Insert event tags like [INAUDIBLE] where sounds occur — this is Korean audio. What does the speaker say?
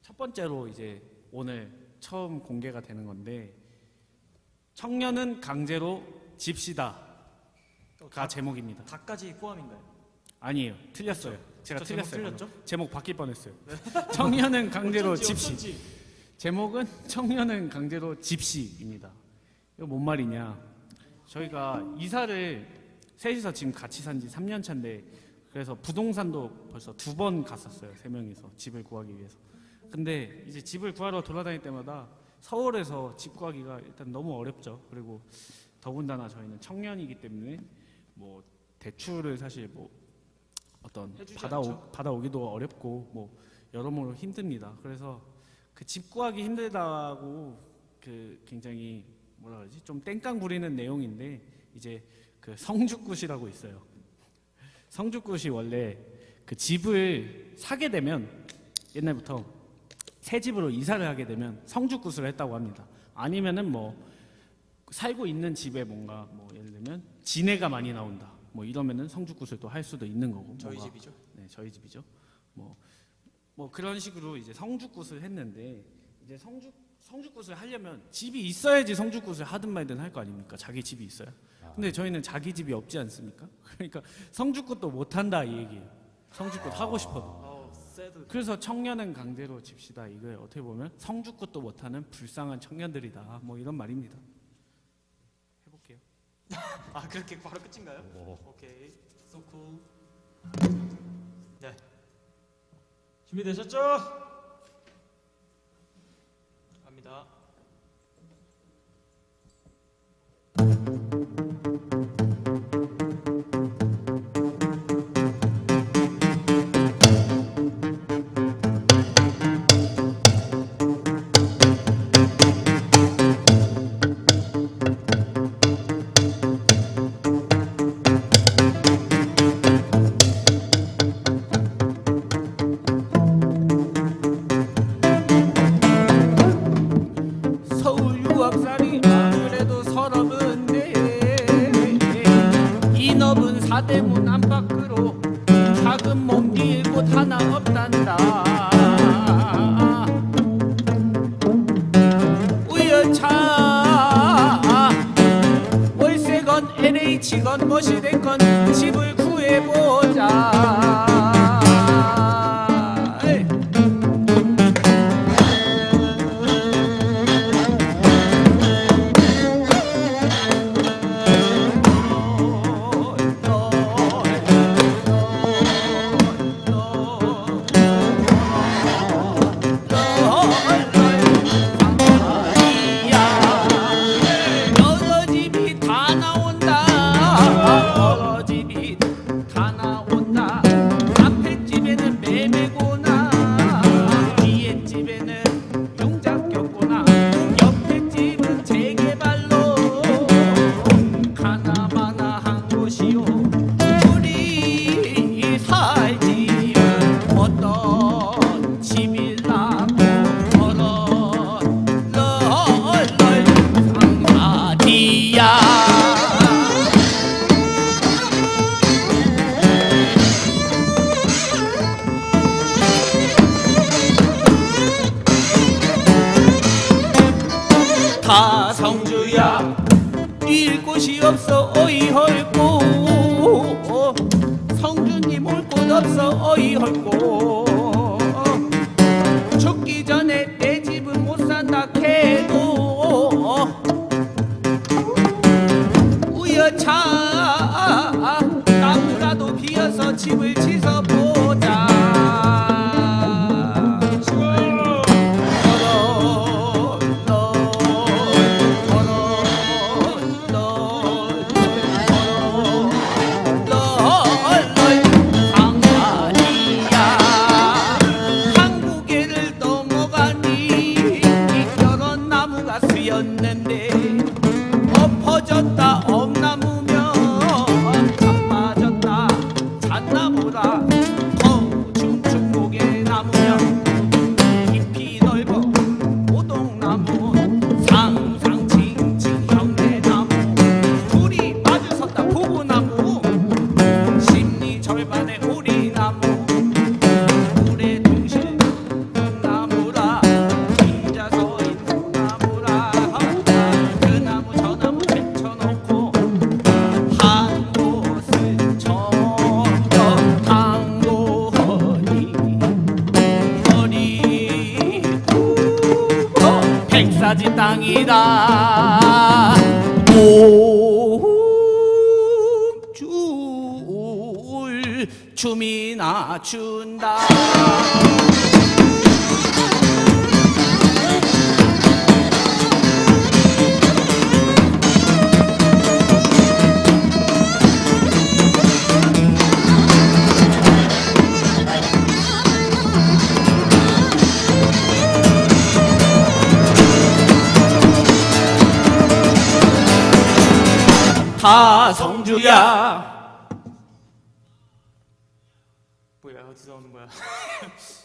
첫 번째로 이제 오늘 처음 공개가 되는 건데 청년은 강제로 집시다가 제목입니다. 다까지 포함인가요? 아니에요. 틀렸어요. 제가 저 제목 틀렸어요. 틀렸죠? 방금. 제목 바뀔 뻔했어요. [LAUGHS] 청년은 강제로 어쩐지, 집시. 어쩐지. 제목은 청년은 강제로 집시입니다. 이거 뭔 말이냐? 저희가 이사를 셋이서 지금 같이 산 지 3년 차인데 그래서 부동산도 벌써 두 번 갔었어요. 세 명이서 집을 구하기 위해서. 근데 이제 집을 구하러 돌아다닐 때마다 서울에서 집 구하기가 일단 너무 어렵죠. 그리고 더군다나 저희는 청년이기 때문에 뭐 대출을 사실 뭐 어떤 받아오. 받아오기도 어렵고 뭐 여러모로 힘듭니다. 그래서 그 집 구하기 힘들다고 그 굉장히 뭐라 그러지 좀 땡깡 부리는 내용인데 이제 그 성주굿이라고 있어요. 성주굿이 원래 그 집을 사게 되면 옛날부터 새 집으로 이사를 하게 되면 성주굿을 했다고 합니다. 아니면은 뭐 살고 있는 집에 뭔가 뭐 예를 들면 진해가 많이 나온다. 뭐 이러면은 성주굿을 또 할 수도 있는 거고. 저희 뭔가 집이죠. 네, 저희 집이죠. 뭐, 뭐 그런 식으로 이제 성주굿을 했는데 이제 성주 성주굿을 하려면 집이 있어야지 성주굿을 하든 말든 할 거 아닙니까? 자기 집이 있어야. 근데 저희는 자기 집이 없지 않습니까? [LAUGHS] 그러니까 성주굿도 못 한다 이 얘기예요. 성주굿 하고 싶어도. 새드. 그래서 청년은 강제로 집시다. 이거 어떻게 보면 성주굿도 못하는 불쌍한 청년들이다. 뭐 이런 말입니다. 해볼게요. [LAUGHS] 아 그렇게 바로 끝인가요? 오 케이. So cool. 네. 준비되셨죠? 곳 하나 없단다. 우연차. 월세건 LH건 멋이 된건 집을 구해보자 곳이 없어 어이 헐고. 성주님 올 곳 없어 어이 헐고. 죽기 전에 내 집은 못 산다 해도. 우여차 나무라도 비어서 집을 지서 가진 땅이다. 춤이나 춘다 다 성주야 뭐야 어디서 오는 거야? [LAUGHS]